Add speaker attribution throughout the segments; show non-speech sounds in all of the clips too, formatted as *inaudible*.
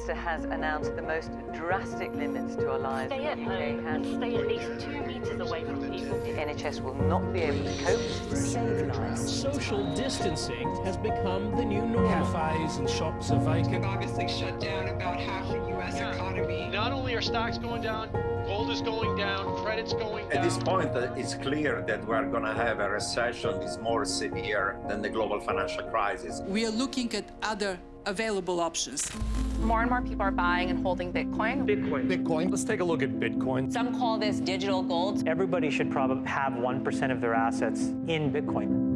Speaker 1: Prime Minister has announced the most drastic limits to our lives
Speaker 2: Stay at
Speaker 1: the UK
Speaker 2: home
Speaker 1: has.
Speaker 2: and stay at least two metres away from people.
Speaker 1: The NHS will not be able to cope to save lives.
Speaker 3: Social distancing has become the new normal. Cafes and shops are vacant.
Speaker 4: obviously shut down about half the U.S. economy.
Speaker 5: Not only are stocks going down, gold is going down, credit's going down.
Speaker 6: At this point, uh, it's clear that we're going to have a recession that's more severe than the global financial crisis.
Speaker 7: We are looking at other available options.
Speaker 8: More and more people are buying and holding Bitcoin.
Speaker 9: Bitcoin. Bitcoin. Let's take a look at Bitcoin.
Speaker 8: Some call this digital gold.
Speaker 10: Everybody should probably have 1% of their assets in Bitcoin.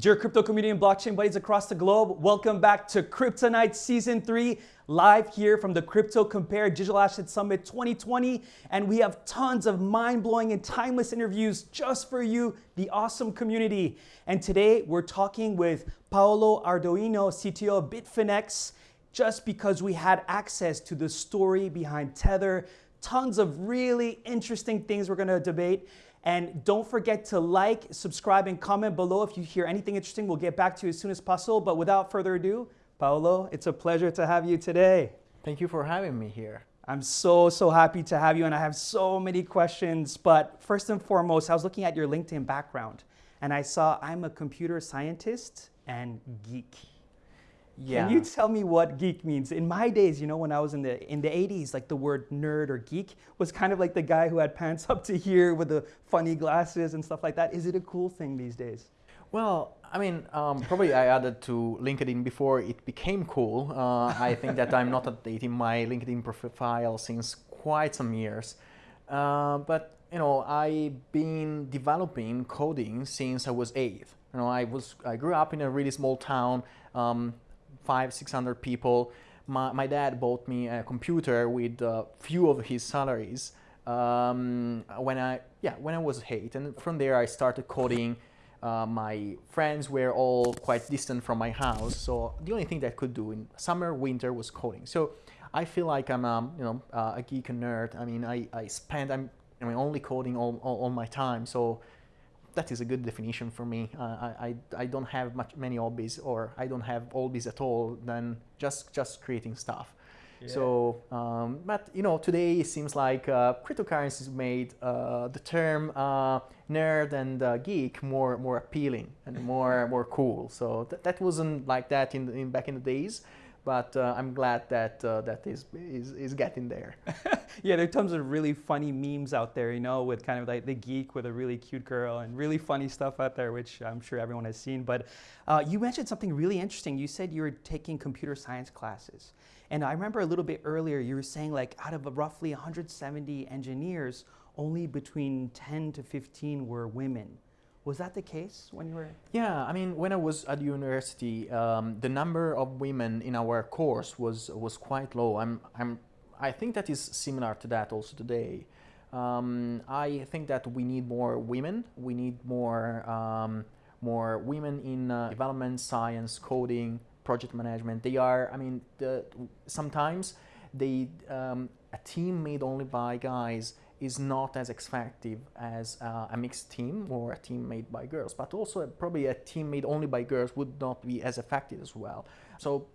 Speaker 11: Dear crypto community and blockchain buddies across the globe, welcome back to Kryptonite Season 3, live here from the CryptoCompare Digital Asset Summit 2020. And we have tons of mind blowing and timeless interviews just for you, the awesome community. And today we're talking with Paolo Arduino, CTO of Bitfinex, just because we had access to the story behind Tether. Tons of really interesting things we're gonna debate. And don't forget to like, subscribe, and comment below if you hear anything interesting. We'll get back to you as soon as possible. But without further ado, Paolo, it's a pleasure to have you today.
Speaker 12: Thank you for having me here.
Speaker 11: I'm so, so happy to have you, and I have so many questions. But first and foremost, I was looking at your LinkedIn background, and I saw I'm a computer scientist and geek.
Speaker 12: Yeah.
Speaker 11: Can you tell me what geek means? In my days, you know, when I was in the in the 80s, like the word nerd or geek was kind of like the guy who had pants *laughs* up to here with the funny glasses and stuff like that. Is it a cool thing these days?
Speaker 12: Well, I mean, um, probably I added to LinkedIn before it became cool. Uh, I think that I'm not *laughs* updating my LinkedIn profile since quite some years. Uh, but you know, I've been developing coding since I was eight. You know, I was I grew up in a really small town, um, five six hundred people. My, my dad bought me a computer with a few of his salaries um, when I yeah when I was eight, and from there I started coding. Uh, my friends were all quite distant from my house, so the only thing that I could do in summer, winter was coding. So I feel like I'm um, you know uh, a geek and nerd. I mean, I, I spend I'm I mean only coding all, all, all my time. So that is a good definition for me. Uh, I, I, I don't have much many hobbies, or I don't have hobbies at all. Than just just creating stuff.
Speaker 11: Yeah.
Speaker 12: So, um, but you know, today it seems like uh, cryptocurrencies made uh, the term uh, nerd and uh, geek more more appealing and more more cool. So th that wasn't like that in, in back in the days, but uh, I'm glad that uh, that is, is is getting there. *laughs*
Speaker 11: yeah, there are tons of really funny memes out there, you know, with kind of like the geek with a really cute girl and really funny stuff out there, which I'm sure everyone has seen. But uh, you mentioned something really interesting. You said you were taking computer science classes. And I remember a little bit earlier, you were saying like out of roughly 170 engineers, only between 10 to 15 were women. Was that the case when you were?
Speaker 12: Yeah, I mean, when I was at university, um, the number of women in our course was was quite low. I'm, I'm, I think that is similar to that also today. Um, I think that we need more women. We need more um, more women in uh, development, science, coding, project management. They are, I mean, the, sometimes they um, a team made only by guys is not as effective as uh, a mixed team or a team made by girls. But also probably a team made only by girls would not be as effective as well. So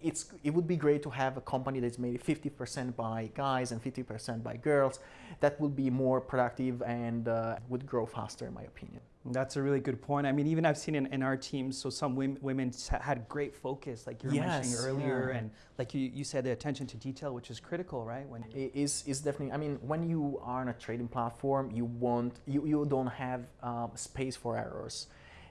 Speaker 12: it's, it would be great to have a company that's made 50% by guys and 50% by girls. That would be more productive and uh, would grow faster, in my opinion.
Speaker 11: That's a really good point. I mean, even I've seen in, in our teams, so some women, women had great focus, like you were
Speaker 12: yes,
Speaker 11: mentioning earlier,
Speaker 12: yeah.
Speaker 11: and like you, you said, the attention to detail, which is critical, right?
Speaker 12: When it is is definitely. I mean, when you are on a trading platform, you want you, you don't have um, space for errors,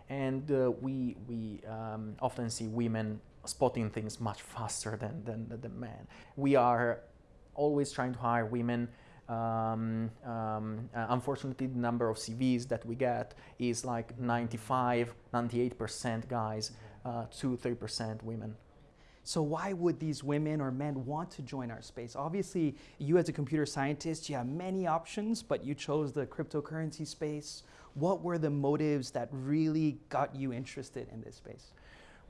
Speaker 12: and uh, we we um, often see women spotting things much faster than than than men. We are always trying to hire women um, um, uh, unfortunately, the number of CVs that we get is like 95, 98% guys, uh, 2, 3% women.
Speaker 11: So why would these women or men want to join our space? Obviously, you as a computer scientist, you have many options, but you chose the cryptocurrency space. What were the motives that really got you interested in this space?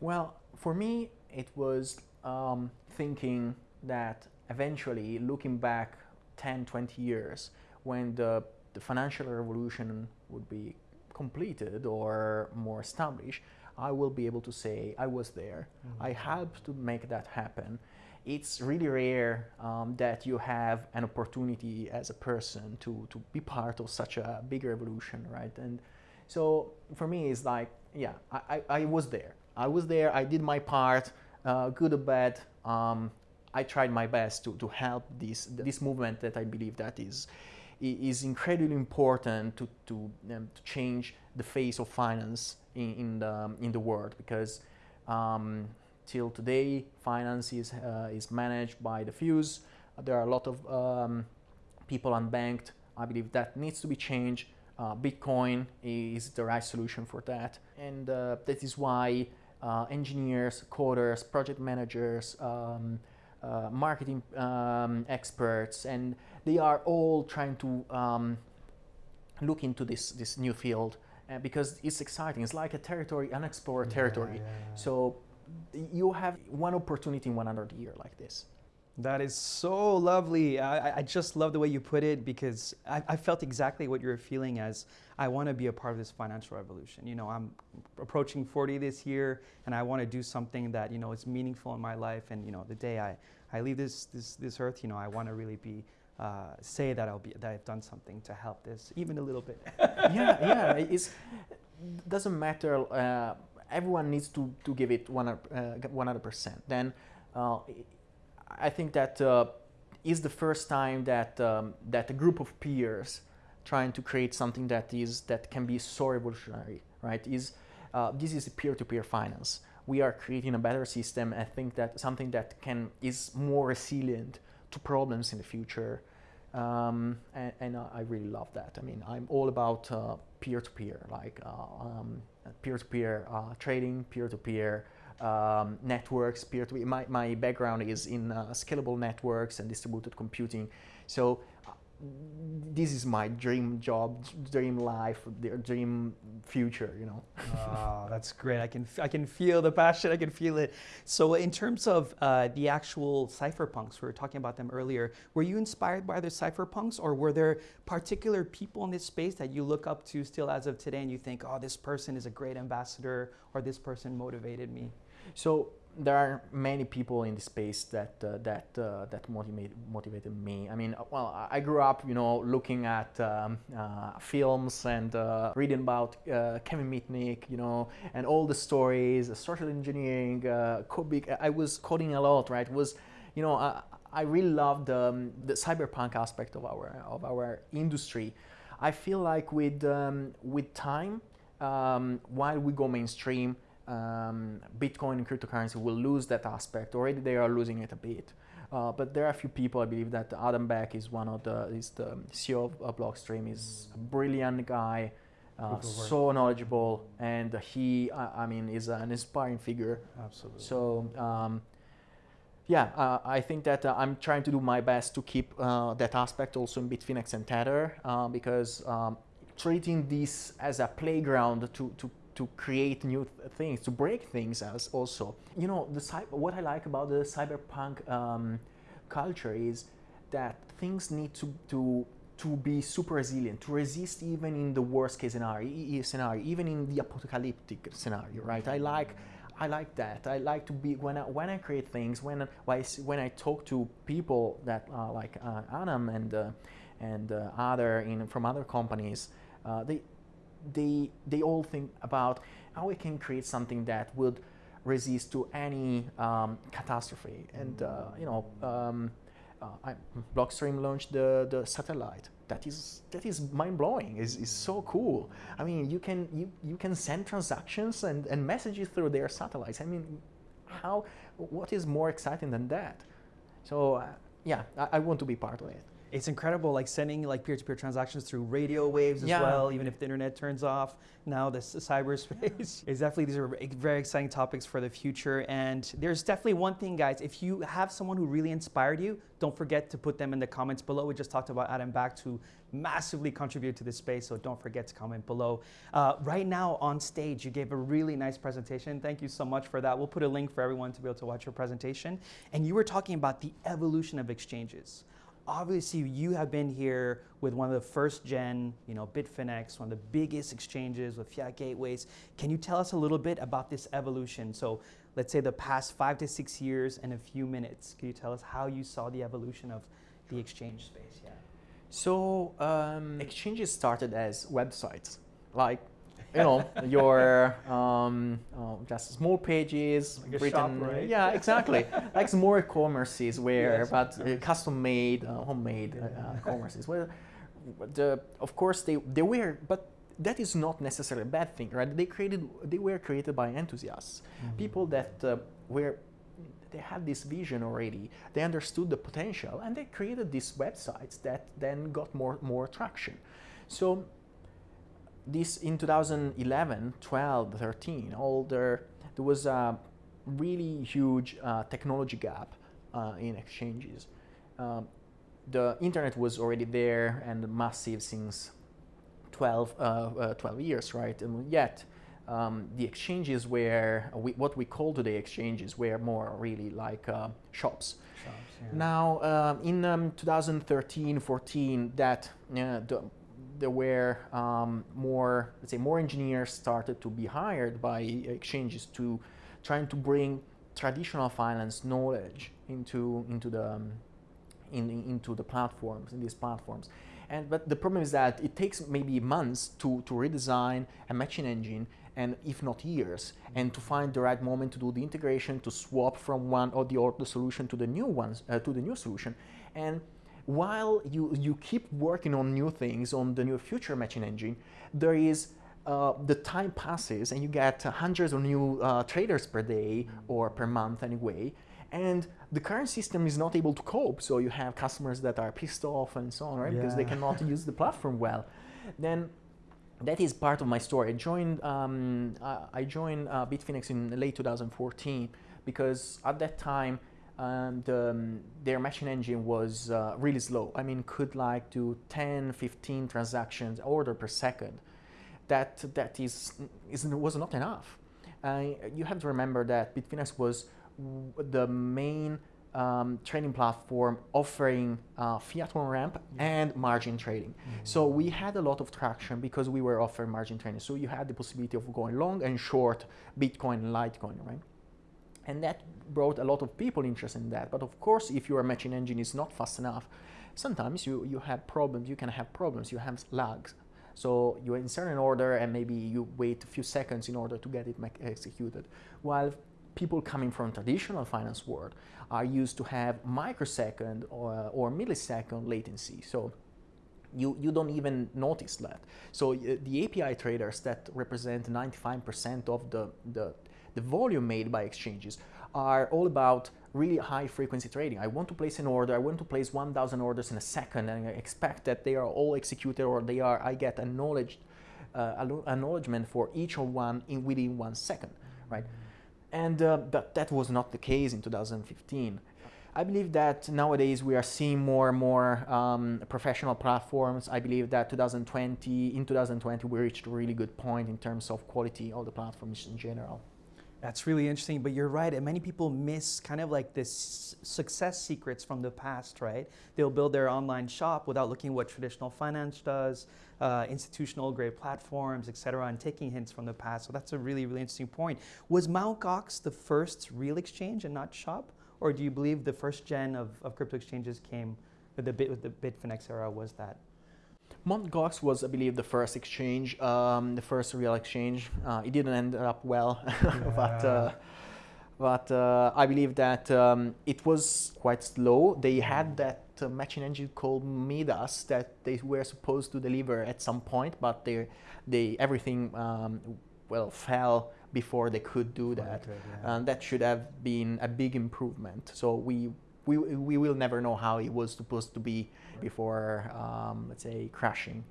Speaker 12: Well, for me, it was um, thinking that eventually, looking back 10, 20 years, when the, the financial revolution would be completed or more established, I will be able to say I was there. Mm-hmm. I helped to make that happen. It's really rare um, that you have an opportunity as a person to, to be part of such a big revolution, right? And so for me, it's like, yeah, I, I, I was there. I was there, I did my part, uh, good or bad. Um, I tried my best to, to help this, this movement that I believe that is, is incredibly important to, to, um, to change the face of finance in, in, the, in the world because um, till today finance is, uh, is managed by the fews. There are a lot of um, people unbanked. I believe that needs to be changed. Uh, Bitcoin is the right solution for that. And uh, that is why uh, engineers, coders, project managers, um, uh, marketing um, experts, and they are all trying to um, look into this, this new field uh, because it's exciting. It's like a territory, unexplored yeah, territory. Yeah, yeah. So you have one opportunity in one hundred year like this.
Speaker 11: That is so lovely. I, I, just love the way you put it because I, I felt exactly what you're feeling as I want to be a part of this financial revolution. You know, I'm approaching 40 this year and I want to do something that, you know, is meaningful in my life. And, you know, the day I, I leave this, this, this earth, you know, I want to really be uh, say that I'll be that I've done something to help this even a little bit. *laughs*
Speaker 12: yeah, yeah. It doesn't matter. Uh, everyone needs to, to give it 100 uh, percent. Then uh, I think that uh, is the first time that um, that a group of peers trying to create something that is that can be so revolutionary, right? Is uh, this is peer-to-peer finance. We are creating a better system. I think that something that can is more resilient to problems in the future um, and, and, I really love that. I mean, I'm all about uh, peer-to-peer, like uh, um, peer-to-peer uh, trading, peer-to-peer um, networks, peer-to-peer. My, my background is in uh, scalable networks and distributed computing. So this is my dream job, dream life, dream future, you know.
Speaker 11: oh, that's great. I can, I can feel the passion, I can feel it. So in terms of uh, the actual cypherpunks, we were talking about them earlier, were you inspired by the cypherpunks or were there particular people in this space that you look up to still as of today and you think, oh, this person is a great ambassador or this person motivated me?
Speaker 12: So there are many people in the space that uh, that uh, that motivated motivated me. I mean, well, I grew up, you know, looking at um, uh, films and uh, reading about uh, Kevin Mitnick, you know, and all the stories, social engineering. Uh, I was coding a lot, right? It was, you know, I, I really loved um, the cypherpunk aspect of our of our industry. I feel like with um, with time, um, while we go mainstream um, Bitcoin and cryptocurrency will lose that aspect. Already they are losing it a bit. Uh, but there are a few people, I believe that Adam Back is one of the, is the CEO of, Blockstream, is a brilliant guy, uh, so knowledgeable, and he, I, I, mean, is an inspiring figure.
Speaker 11: Absolutely.
Speaker 12: So, um, yeah, uh, I think that uh, I'm trying to do my best to keep uh, that aspect also in Bitfinex and Tether uh, because um, treating this as a playground to, to to create new th things, to break things as also. You know, the what I like about the cypherpunk um, culture is that things need to, to to be super resilient, to resist even in the worst case scenario, scenario, even in the apocalyptic scenario, right? I like, I like that. I like to be when I, when I create things, when I, when I talk to people that like uh, Adam and uh, and uh, other in from other companies, uh, they they, they all think about how we can create something that would resist to any um, catastrophe. And, uh, you know, um, uh, I, Blockstream launched the, the satellite. That is, that is mind-blowing. It's, it's so cool. I mean, you can, you, you can send transactions and, and messages through their satellites. I mean, how, what is more exciting than that? So, uh, yeah, I, I want to be part of it.
Speaker 11: It's incredible, like sending like peer-to-peer transactions through radio waves as
Speaker 12: Yeah.
Speaker 11: well, even if the internet turns off. Now this *laughs* cyberspace is definitely these are very exciting topics for the future. And there's definitely one thing, guys. If you have someone who really inspired you, don't forget to put them in the comments below. We just talked about Adam Back who massively contributed to this space, so don't forget to comment below. Uh, right now on stage, you gave a really nice presentation. Thank you so much for that. We'll put a link for everyone to be able to watch your presentation. And you were talking about the evolution of exchanges obviously you have been here with one of the first gen, you know, Bitfinex, one of the biggest exchanges with fiat gateways. Can you tell us a little bit about this evolution? So let's say the past five to six years and a few minutes. Can you tell us how you saw the evolution of the exchange space? Yeah.
Speaker 12: So um, exchanges started as websites, like you know your um, uh, just small pages
Speaker 11: Like
Speaker 12: written.
Speaker 11: shop, right?
Speaker 12: Yeah, exactly. like small e-commerces where,
Speaker 11: Yes.
Speaker 12: but uh, custom made, uh, homemade uh, uh, commerces. Well, the of course they they were, but that is not necessarily a bad thing, right? They created they were created by enthusiasts, people that uh, were they had this vision already. They understood the potential, and they created these websites that then got more more traction. So this in 2011, 12, 13, all there there was a really huge uh, technology gap uh, in exchanges. Um, the internet was already there and massive since 12, uh, uh, 12 years, right? And yet um, the exchanges were we, what we call today exchanges were more really like uh, shops. Now, um, in um, 2013, 14, that uh, the, there were um, more, let's say, more engineers started to be hired by exchanges to trying to bring traditional finance knowledge into into the um, in, into the platforms in these platforms. And but the problem is that it takes maybe months to to redesign a matching engine and if not years, and to find the right moment to do the integration, to swap from one or the other solution to the new ones, uh, to the new solution. And while you, you keep working on new things, on the new future matching engine, there is uh, the time passes and you get uh, hundreds of new uh, traders per day or per month anyway. And the current system is not able to cope. So you have customers that are pissed off and so on, right? Because they cannot *laughs* use the platform well. Then that is part of my story. I joined, um, I joined uh, Bitfinex in late 2014 because at that time um, the, um, their matching engine was uh, really slow. I mean, could like do 10, 15 transactions order per second. That that is, is was not enough. Uh, you have to remember that Bitfinex was w- the main um, trading platform offering uh, fiat on ramp and margin trading. So we had a lot of traction because we were offering margin trading. So you had the possibility of going long and short Bitcoin and Litecoin, right? And that brought a lot of people interested in that. But of course, if your matching engine is not fast enough, sometimes you, you have problems, you can have problems, you have lags. So you insert an order and maybe you wait a few seconds in order to get it executed. While people coming from traditional finance world are used to have microsecond or, or millisecond latency. So you, you don't even notice that. So uh, the API traders that represent 95% of the, the, the volume made by exchanges are all about really high frequency trading. I want to place an order, I want to place 1000 orders in a second and I expect that they are all executed or they are, I get acknowledged, uh, acknowledgement for each of one in within one second, right? And uh, but that was not the case in 2015. I believe that nowadays we are seeing more and more um, professional platforms. I believe that 2020, in 2020, we reached a really good point in terms of quality of the platforms in general.
Speaker 11: That's really interesting, but you're right. And many people miss kind of like this success secrets from the past, right? They'll build their online shop without looking what traditional finance does, uh, institutional grade platforms, et cetera, and taking hints from the past. So that's a really, really interesting point. Was Mt. Gox the first real exchange and not shop? Or do you believe the first gen of, of crypto exchanges came with the, bit, with the Bitfinex era was that?
Speaker 12: Mt. Gox was, I believe, the first exchange, um, the first real exchange. Uh, it didn't end up well, *laughs* but uh, but uh, I believe that um, it was quite slow. They had that uh, matching engine called Midas that they were supposed to deliver at some point, but they they everything um, well fell before they could do that,
Speaker 11: yeah.
Speaker 12: and that should have been a big improvement. So we we, we will never know how it was supposed to be before, um, let's say, crashing.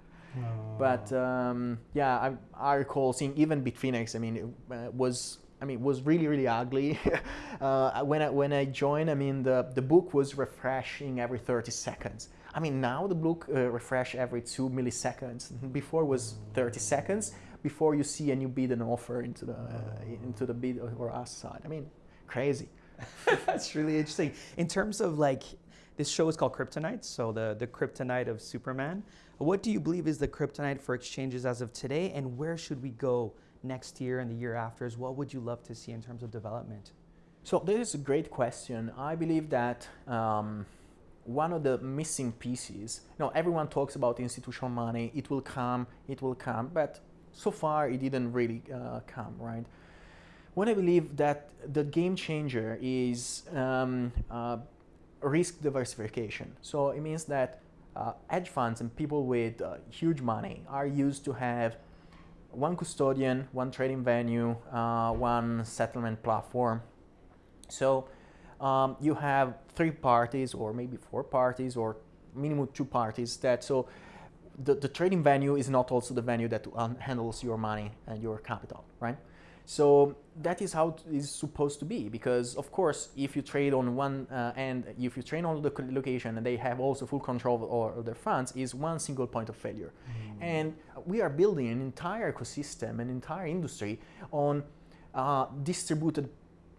Speaker 12: But um, yeah, I, I recall seeing even Bitfinex. I mean, it uh, was I mean was really really ugly. *laughs* uh, when I when I joined, I mean the the book was refreshing every 30 seconds. I mean now the book uh, refresh every two milliseconds. *laughs* Before was 30 seconds before you see a new bid and offer into the uh, into the bid or ask side. I mean, crazy. *laughs*
Speaker 11: That's really interesting. In terms of like, this show is called Kryptonite, so the, the kryptonite of Superman. What do you believe is the kryptonite for exchanges as of today, and where should we go next year and the year after? As what would you love to see in terms of development?
Speaker 12: So this is a great question. I believe that um, one of the missing pieces. You know, everyone talks about institutional money. It will come. It will come. But so far, it didn't really uh, come. Right. What I believe that the game changer is um, uh, risk diversification. So it means that uh, hedge funds and people with uh, huge money are used to have one custodian, one trading venue, uh, one settlement platform. So um, you have three parties or maybe four parties or minimum two parties that so the, the trading venue is not also the venue that handles your money and your capital, right? So that is how it is supposed to be because of course if you trade on one uh, end, if you trade on the location and they have also full control over their funds is one single point of failure. Mm. And we are building an entire ecosystem, an entire industry on uh, distributed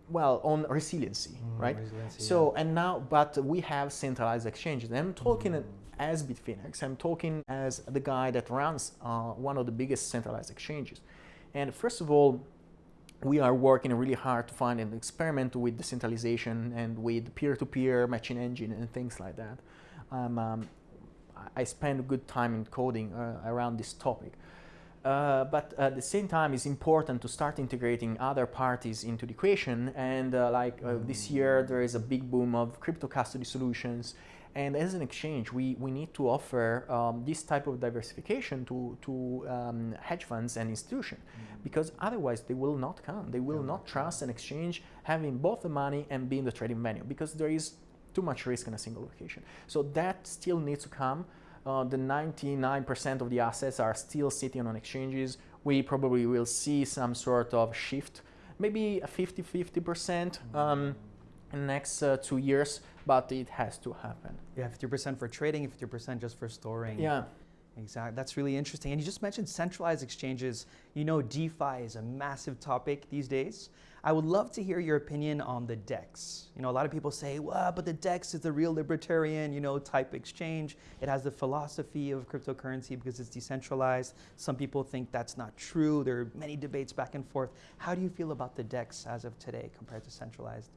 Speaker 12: well on resiliency mm, right resiliency, so yeah. and now but we have centralized exchanges and i'm talking mm. as bitfinex i'm talking as the guy that runs uh, one of the biggest centralized exchanges and first of all we are working really hard to find an experiment with decentralization and with peer-to-peer matching engine and things like that. Um, um, I spend a good time in coding uh, around this topic. Uh, but at the same time, it's important to start integrating other parties into the equation. And uh, like uh, this year, there is a big boom of crypto custody solutions and as an exchange, we, we need to offer um, this type of diversification to, to um, hedge funds and institutions mm -hmm. because otherwise they will not come. They will yeah. not trust an exchange having both the money and being the trading venue because there is too much risk in a single location. So that still needs to come. Uh, the 99% of the assets are still sitting on exchanges. We probably will see some sort of shift, maybe a 50-50% um, in the next uh, two years but it has to happen.
Speaker 11: Yeah, 50% for trading, 50% just for storing.
Speaker 12: Yeah.
Speaker 11: Exactly. That's really interesting. And you just mentioned centralized exchanges. You know, DeFi is a massive topic these days. I would love to hear your opinion on the DEX. You know, a lot of people say, well, but the DEX is the real libertarian, you know, type exchange. It has the philosophy of cryptocurrency because it's decentralized. Some people think that's not true. There are many debates back and forth. How do you feel about the DEX as of today compared to centralized?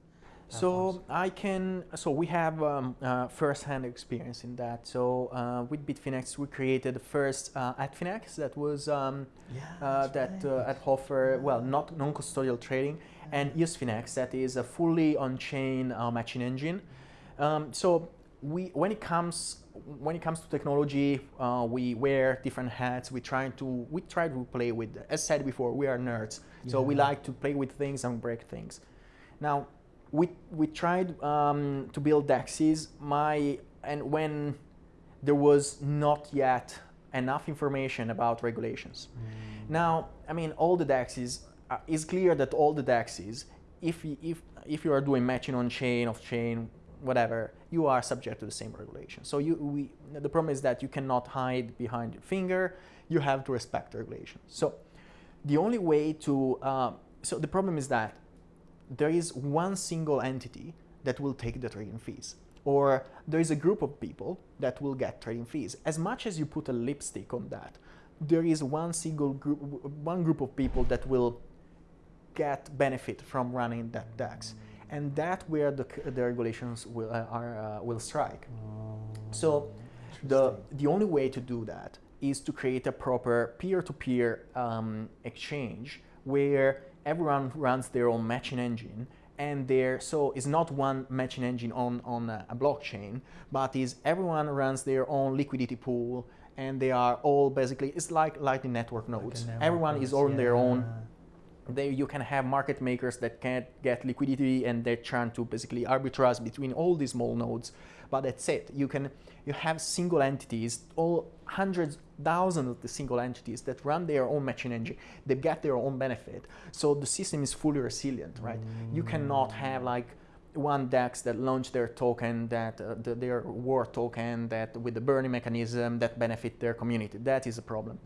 Speaker 12: So I can, so we have um, uh, first-hand experience in that. So uh, with Bitfinex, we created the first uh, Ethfinex that was um, yeah, uh, that right. uh, at offer well not non-custodial trading, yeah. and EOSfinex that is a fully on-chain uh, matching engine. Um, so we when it comes when it comes to technology, uh, we wear different hats. We try to we try to play with. As said before, we are nerds, yeah. so we like to play with things and break things. Now we, we tried um, to build DEXs, my, and when there was not yet enough information about regulations. Mm. Now, I mean, all the DEXs, uh, it's clear that all the DEXs, if, if, if you are doing matching on chain, off chain, whatever, you are subject to the same regulation. So you, we, the problem is that you cannot hide behind your finger, you have to respect the regulations. So the only way to, uh, so the problem is that there is one single entity that will take the trading fees or there is a group of people that will get trading fees. As much as you put a lipstick on that, there is one single group, one group of people that will get benefit from running that DEX. And that where the, the regulations will, uh, are, uh, will strike. Oh, so the, the only way to do that is to create a proper peer-to-peer -peer, um, exchange where everyone runs their own matching engine and there so it's not one matching engine on on a, a, blockchain but is everyone runs their own liquidity pool and they are all basically it's like lightning network nodes like network everyone nodes, is on yeah. their own they, you can have market makers that can't get liquidity and they're trying to basically arbitrage between all these small nodes. But that's it. You can you have single entities, all hundreds, thousands of the single entities that run their own matching engine. They get their own benefit. So the system is fully resilient, right? Mm. You cannot have like one DEX that launched their token, that uh, the, their war token, that with the burning mechanism that benefit their community. That is a problem.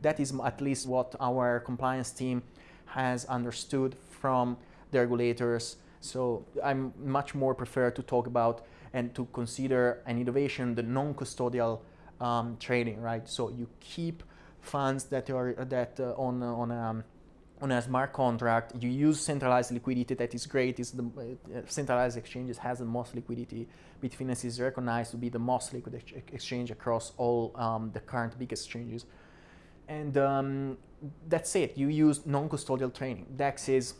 Speaker 12: That is at least what our compliance team has understood from the regulators. So I'm much more prefer to talk about and to consider an innovation the non-custodial um, trading, right? So you keep funds that are that uh, on on um, on a smart contract, you use centralized liquidity that is great. Is the uh, centralized exchanges has the most liquidity. Bitfinex is recognized to be the most liquid ex exchange across all um, the current big exchanges. And um, that's it. You use non-custodial training. DEX is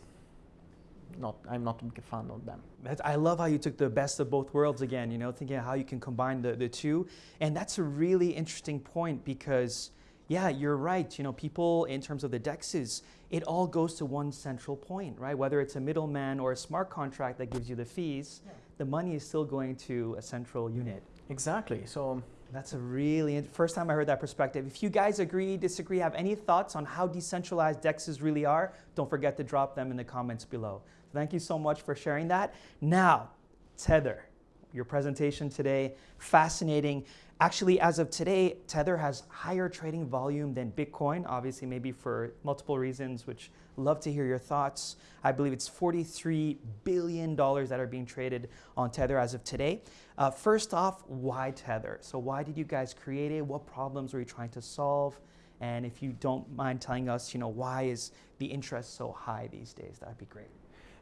Speaker 12: not. I'm not a big fan of them.
Speaker 11: I love how you took the best of both worlds again. You know, thinking how you can combine the the two, and that's a really interesting point because yeah, you're right. You know, people in terms of the dexes, it all goes to one central point, right? Whether it's a middleman or a smart contract that gives you the fees, yeah. the money is still going to a central unit.
Speaker 12: Exactly. So
Speaker 11: that's a really first time I heard that perspective. If you guys agree, disagree, have any thoughts on how decentralized dexes really are, don't forget to drop them in the comments below. Thank you so much for sharing that. Now, Tether, your presentation today, fascinating. Actually, as of today, Tether has higher trading volume than Bitcoin, obviously maybe for multiple reasons, which love to hear your thoughts. I believe it's $43 billion that are being traded on Tether as of today. Uh, first off, why Tether? So why did you guys create it? What problems were you trying to solve? And if you don't mind telling us, you know, why is the interest so high these days? That'd be great.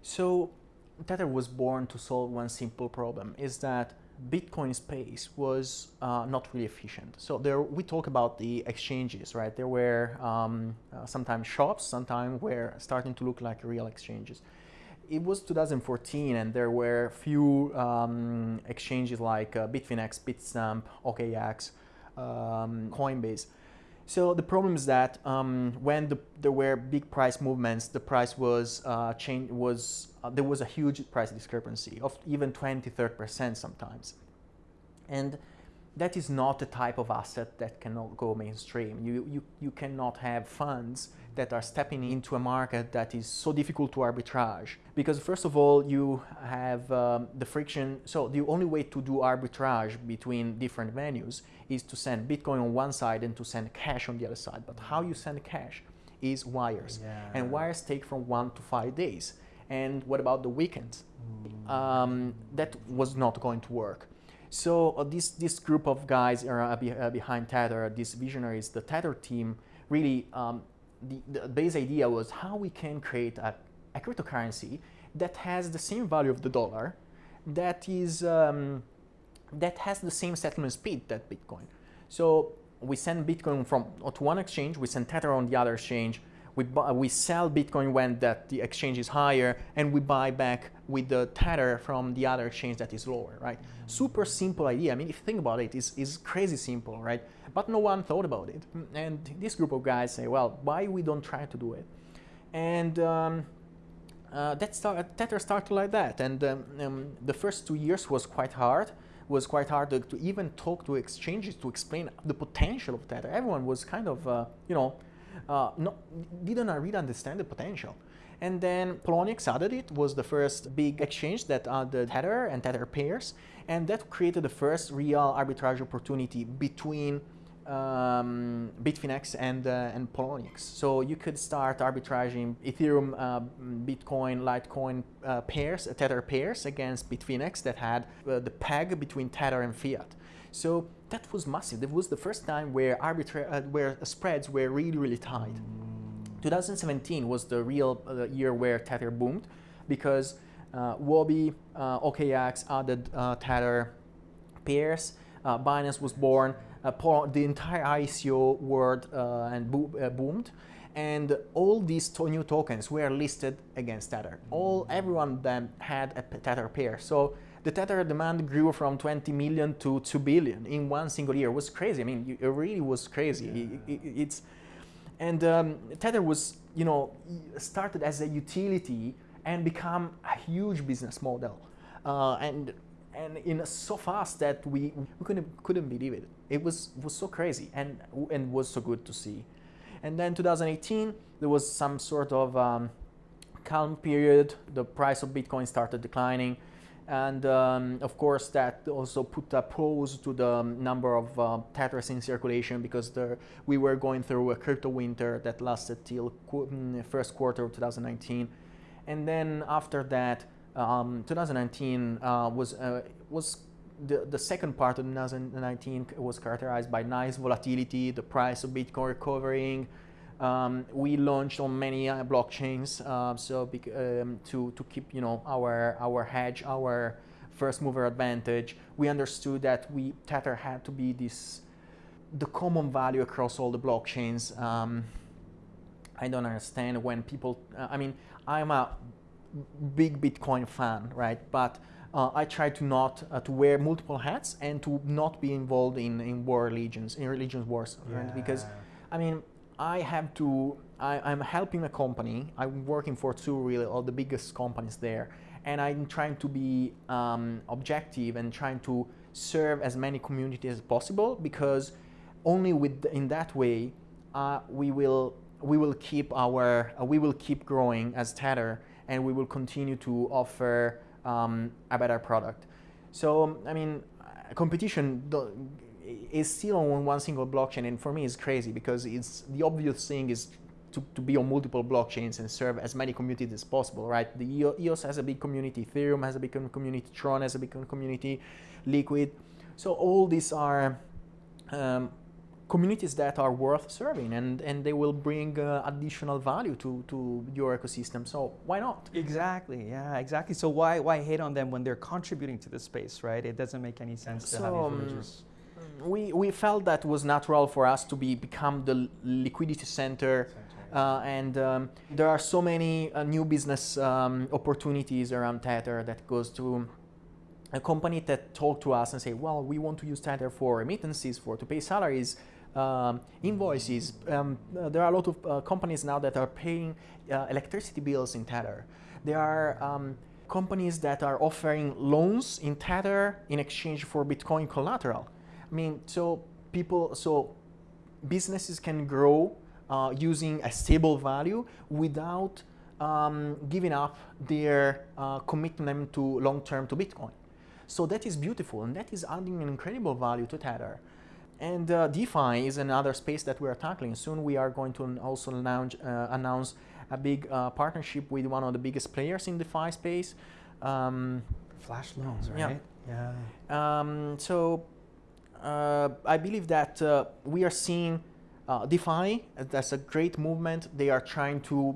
Speaker 12: So Tether was born to solve one simple problem, is that Bitcoin space was uh, not really efficient. So there, we talk about the exchanges, right? There were um, uh, sometimes shops, sometimes were starting to look like real exchanges. It was 2014 and there were few um, exchanges like uh, Bitfinex, Bitstamp, OKX, um, Coinbase. So the problem is that um, when the, there were big price movements, the price was uh, change was uh, there was a huge price discrepancy of even 20, 30 percent sometimes, and that is not a type of asset that cannot go mainstream. You you you cannot have funds that are stepping into a market that is so difficult to arbitrage. Because first of all, you have um, the friction. So the only way to do arbitrage between different venues is to send Bitcoin on one side and to send cash on the other side. But how you send cash is wires. Yeah. And wires take from one to five days. And what about the weekends? Mm. Um, that was not going to work. So uh, this, this group of guys are uh, be, uh, behind Tether, these visionaries, the Tether team, really um, the, the base idea was how we can create a, a cryptocurrency that has the same value of the dollar, that is um, that has the same settlement speed that Bitcoin. So we send Bitcoin from to one exchange, we send Tether on the other exchange, we, buy, we sell Bitcoin when that the exchange is higher, and we buy back with the Tether from the other exchange that is lower, right? Super simple idea. I mean, if you think about it, it's, it's crazy simple, right? But no one thought about it. And this group of guys say, well, why we don't try to do it? And um, uh, that start, Tether started like that. And um, um, the first two years was quite hard. Was quite hard to, to, even talk to exchanges to explain the potential of Tether. Everyone was kind of, uh, you know, uh, not, didn't really understand the potential. And then Poloniex added it, was the first big exchange that added Tether and Tether pairs. And that created the first real arbitrage opportunity between um, Bitfinex and, uh, and Poloniex. So you could start arbitraging Ethereum, uh, Bitcoin, Litecoin uh, pairs, uh, Tether pairs against Bitfinex that had uh, the peg between Tether and Fiat. So that was massive. That was the first time where, uh, where spreads were really, really tight. 2017 was the real year where Tether boomed because Huobi, OKX added Tether pairs, Binance was born, the entire ICO world uh, and bo uh, boomed and all these to new tokens were listed against Tether. All everyone of them had a Tether pair. So the Tether demand grew from 20 million to 2 billion in one single year. It was crazy. I mean, it really was crazy. Yeah. It, it, it's and um, Tether was, you know, started as a utility and become a huge business model, uh, and and in so fast that we, we couldn't couldn't believe it. It was was so crazy and and was so good to see. And then 2018, there was some sort of um, calm period. The price of Bitcoin started declining. And um, of course, that also put a pause to the number of uh, Tethers in circulation because we were going through a crypto winter that lasted till qu mm, first quarter of 2019. And then after that, um, 2019 uh, was uh, was the, the second part of 2019 was characterized by nice volatility, the price of Bitcoin recovering, um, we launched on many uh, blockchains, uh, so um, to to keep you know our our hedge, our first mover advantage. We understood that we Tether had to be this the common value across all the blockchains. Um, I don't understand when people. Uh, I mean, I'm a big Bitcoin fan, right? But uh, I try to not uh, to wear multiple hats and to not be involved in in war religions, in religions wars, yeah. Because, I mean, I have to, I, am helping a company, I'm working for two really, all the biggest companies there, and I'm trying to be um, objective and trying to serve as many communities as possible because only with in that way uh, we will we will keep our uh, we will keep growing as Tether and we will continue to offer um, a better product. So I mean, competition is still on one single blockchain and for me it's crazy because it's the obvious thing is to, to be on multiple blockchains and serve as many communities as possible, right? The EOS has a big community, Ethereum has a big community, Tron has a big community, Liquid. So all these are um, communities that are worth serving and, and they will bring uh, additional value to, to your ecosystem. So why not?
Speaker 11: Exactly, yeah, exactly. So why, why hate on them when they're contributing to the space, right? It doesn't make any sense to
Speaker 12: so,
Speaker 11: have these religious
Speaker 12: we, we felt that was natural for us to be become the liquidity center. Uh, and um, there are so many uh, new business um, opportunities around Tether that goes to a company that talk to us and say, well, we want to use Tether for remittances, for to pay salaries, um, invoices. Um, uh, there are a lot of uh, companies now that are paying uh, electricity bills in Tether. There are um, companies that are offering loans in Tether in exchange for Bitcoin collateral. I mean, so people, so businesses can grow uh, using a stable value without um, giving up their uh, commitment to long-term to Bitcoin. So that is beautiful and that is adding an incredible value to Tether. And uh, DeFi is another space that we are tackling. Soon we are going to also launch, uh, announce a big uh, partnership with one of the biggest players in the DeFi space. Um,
Speaker 11: Flash loans, right?
Speaker 12: Yeah. yeah. Um, so uh, I believe that uh, we are seeing uh, DeFi as a great movement. They are trying to,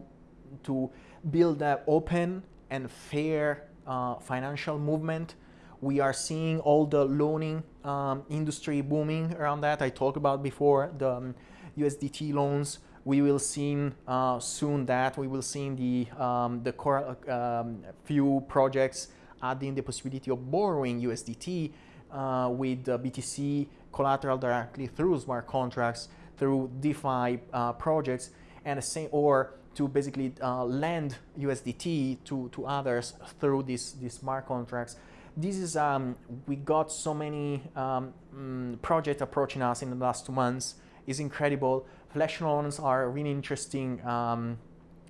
Speaker 12: to build an open and fair uh, financial movement. We are seeing all the loaning um, industry booming around that. I talked about before the um, USDT loans. We will see uh, soon that we will see the um, the core, um, few projects adding the possibility of borrowing USDT uh, with BTC collateral directly through smart contracts, through DeFi uh, projects, and the same, or to basically uh, lend USDT to, to others through these, these smart contracts. This is, um, we got so many um, mm, projects approaching us in the last two months. It's incredible. Flash loans are a really interesting um,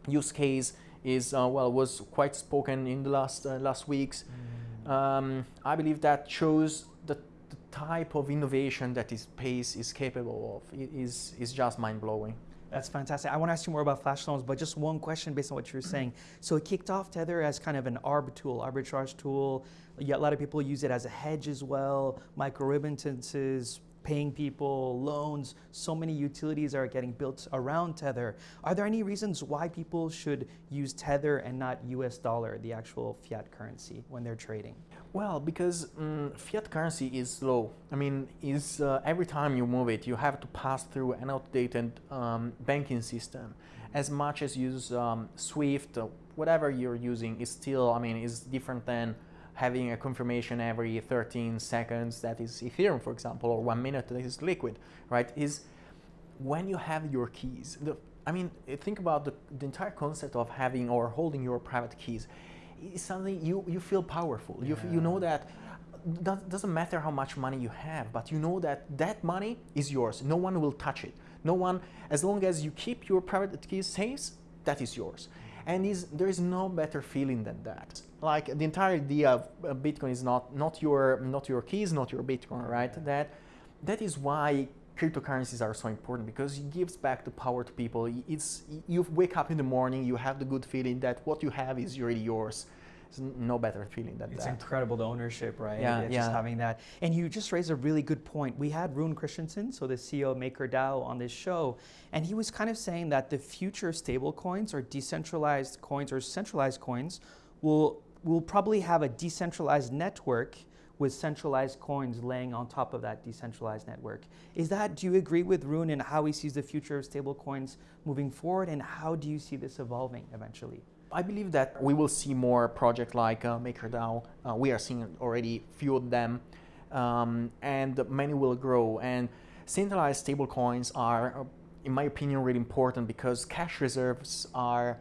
Speaker 12: use case is, uh, well, was quite spoken in the last, uh, last weeks. Mm. Um, I believe that shows the, the, type of innovation that this space is capable of it is, is just mind-blowing.
Speaker 11: That's fantastic. I want to ask you more about flash loans, but just one question based on what you're saying. So it kicked off Tether as kind of an arb tool, arbitrage tool. A lot of people use it as a hedge as well, micro remittances, paying people, loans, so many utilities are getting built around Tether. Are there any reasons why people should use Tether and not US dollar, the actual fiat currency, when they're trading?
Speaker 12: Well, because um, fiat currency is slow. I mean, is uh, every time you move it, you have to pass through an outdated um, banking system. As much as use um, SWIFT, whatever you're using is still, I mean, is different than having a confirmation every 13 seconds that is Ethereum, for example, or one minute that is Liquid, right? Is when you have your keys, the, I mean, think about the, the entire concept of having or holding your private keys. Something you, you feel powerful. You, you know that that doesn't matter how much money you have, but you know that that money is yours. No one will touch it. No one, as long as you keep your private keys safe, that is yours. And is, there is no better feeling than that. Like the entire idea of uh, Bitcoin is not, not, your, not your keys, not your Bitcoin, right? That, that is why cryptocurrencies are so important because it gives back the power to people. It's, you wake up in the morning, you have the good feeling that what you have is really yours. It's no better feeling than
Speaker 11: it's
Speaker 12: that.
Speaker 11: It's incredible, the ownership, right?
Speaker 12: Yeah,
Speaker 11: it's
Speaker 12: yeah.
Speaker 11: Just having that. And you just raised a really good point. We had Rune Christensen, so the CEO of MakerDAO on this show, and he was kind of saying that the future stable coins or decentralized coins or centralized coins will, will probably have a decentralized network with centralized coins laying on top of that decentralized network. Is that, do you agree with Rune in how he sees the future of stable coins moving forward and how do you see this evolving eventually?
Speaker 12: I believe that we will see more projects like uh, MakerDAO. Uh, we are seeing already few of them, um, and many will grow. And centralized stablecoins are, in my opinion, really important because cash reserves are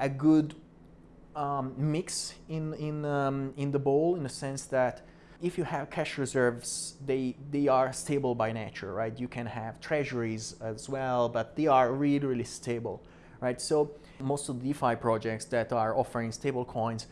Speaker 12: a good um, mix in in um, in the bowl in the sense that if you have cash reserves, they they are stable by nature, right? You can have treasuries as well, but they are really really stable, right? So most of the DeFi projects that are offering stable coins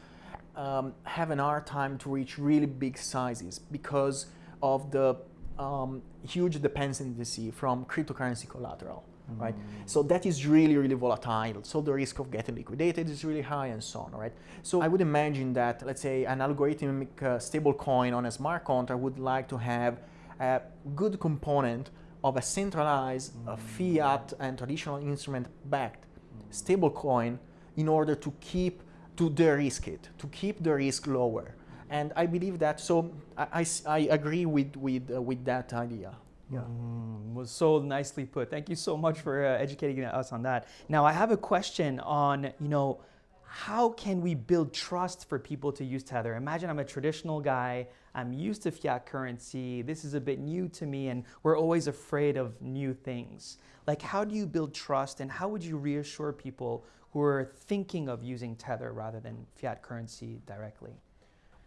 Speaker 12: um, have an hard time to reach really big sizes because of the um, huge dependency from cryptocurrency collateral. Right? So that is really, really volatile. So the risk of getting liquidated is really high and so on, right? So I would imagine that, let's say, an algorithmic uh, stable coin on a smart contract would like to have a good component of a centralized uh, fiat and traditional instrument backed stablecoin in order to keep to de-risk it, to keep the risk lower. And I believe that, so I, I, I agree with, with, uh, with that idea.
Speaker 11: Yeah. Mm, was so nicely put. Thank you so much for uh, educating us on that. Now I have a question on, you know, how can we build trust for people to use Tether? Imagine I'm a traditional guy, I'm used to fiat currency, this is a bit new to me, and we're always afraid of new things. Like, how do you build trust, and how would you reassure people who are thinking of using Tether rather than fiat currency directly?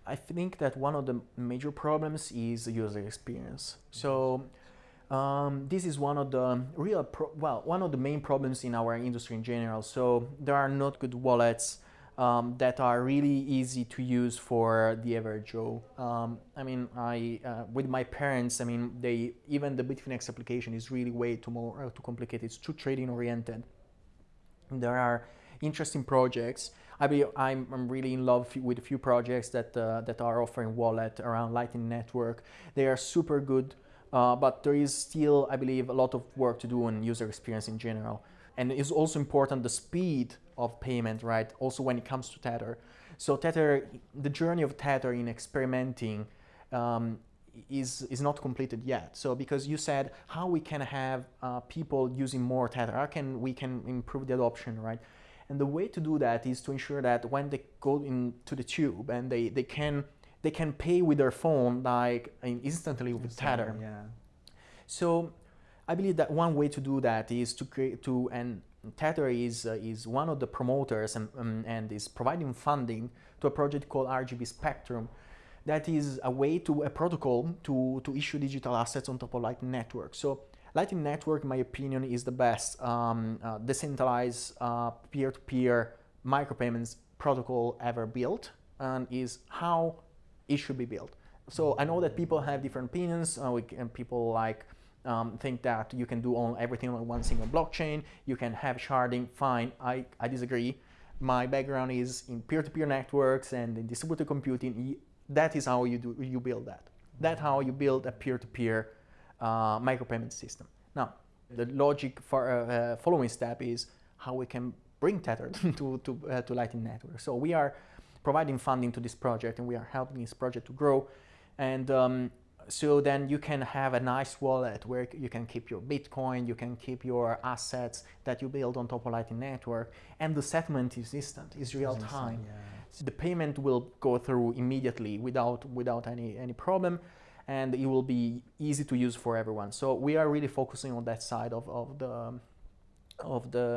Speaker 12: I think that one of the major problems is the user experience. So um, this is one of the real, well, one of the main problems in our industry in general. So there are not good wallets um, that are really easy to use for the average Joe. Um, I mean, I uh, with my parents, I mean, they even the Bitfinex application is really way too more uh, too complicated. It's too trading oriented. There are interesting projects. I be, I'm, I'm really in love with a few projects that uh, that are offering wallet around Lightning Network. They are super good uh, but there is still, I believe, a lot of work to do on user experience in general. And it's also important the speed of payment, right? Also when it comes to Tether. So Tether, the journey of Tether in experimenting um, is, is not completed yet. So because you said how we can have uh, people using more Tether, how can we can improve the adoption, right? And the way to do that is to ensure that when they go into the tube and they, they can they can pay with their phone like instantly with
Speaker 11: instantly,
Speaker 12: Tether.
Speaker 11: Yeah.
Speaker 12: So I believe that one way to do that is to create to and Tether is uh, is one of the promoters and um, and is providing funding to a project called RGB Spectrum. That is a way to a protocol to to issue digital assets on top of Lightning Network. So Lightning Network, in my opinion, is the best um, uh, decentralized uh, peer-to-peer micropayments protocol ever built, and is how it should be built. So I know that people have different opinions, uh, and people like um, think that you can do all, everything on one single blockchain, you can have sharding, fine, I, I disagree. My background is in peer-to-peer networks and in distributed computing. That is how you, do, you build that. That's how you build a peer-to-peer uh, micropayment system. Now, the logic for uh, uh, following step is how we can bring Tether *laughs* to, to, uh, to Lightning Network. So we are providing funding to this project and we are helping this project to grow. And um, so then you can have a nice wallet where you can keep your Bitcoin, you can keep your assets that you build on top of Lightning Network, and the settlement is instant, is real time.
Speaker 11: Yeah.
Speaker 12: So the payment will go through immediately without without any any problem, and it will be easy to use for everyone. So we are really focusing on that side of, of the of the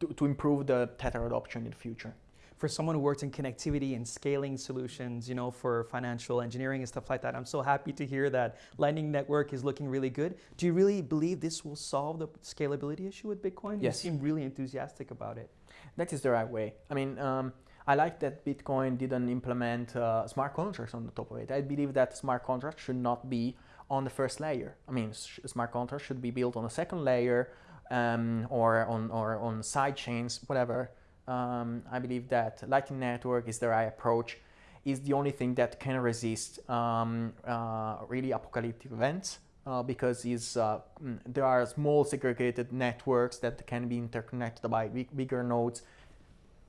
Speaker 12: to, to improve the Tether adoption in the future
Speaker 11: for someone who works in connectivity and scaling solutions, you know, for financial engineering and stuff like that, I'm so happy to hear that Lightning Network is looking really good. Do you really believe this will solve the scalability issue with Bitcoin?
Speaker 12: Yes.
Speaker 11: You seem really enthusiastic about it.
Speaker 12: That is the right way. I mean, um, I like that Bitcoin didn't implement uh, smart contracts on the top of it. I believe that smart contracts should not be on the first layer. I mean, smart contracts should be built on a second layer um, or on or on side chains, whatever um, I believe that Lightning Network is the right approach. Is the only thing that can resist um, uh, really apocalyptic events uh, because is, uh, mm, there are small segregated networks that can be interconnected by big, bigger nodes.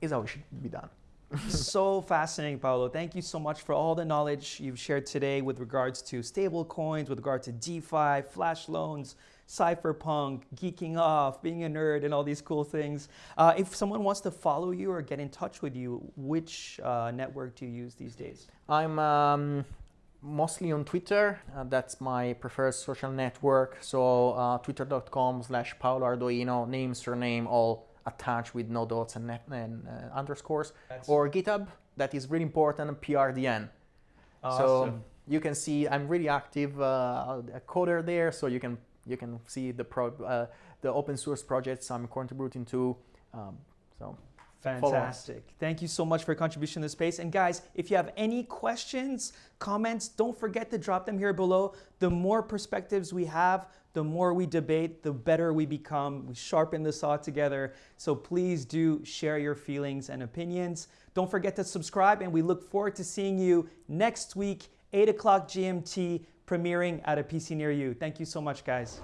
Speaker 12: Is how it should be done. *laughs*
Speaker 11: so fascinating, Paolo. Thank you so much for all the knowledge you've shared today with regards to stable coins, with regard to DeFi, flash loans, cypherpunk, geeking off, being a nerd, and all these cool things. Uh, if someone wants to follow you or get in touch with you, which uh, network do you use these days?
Speaker 12: I'm um, mostly on Twitter. Uh, that's my preferred social network. So uh, twitter.com slash Paolo Ardoino, name, surname, all attached with no dots and, and uh, underscores. That's or GitHub, that is really important, PRDN. Awesome. So you can see I'm really active uh, a coder there, so you can you can see the pro, uh, the open source projects I'm contributing to. Um, so
Speaker 11: Fantastic. Thank you so much for your contribution to the space. And guys, if you have any questions, comments, don't forget to drop them here below. The more perspectives we have, the more we debate, the better we become. We sharpen the saw together. So please do share your feelings and opinions. Don't forget to subscribe, and we look forward to seeing you next week, 8 o'clock GMT, premiering at a PC near you. Thank you so much, guys.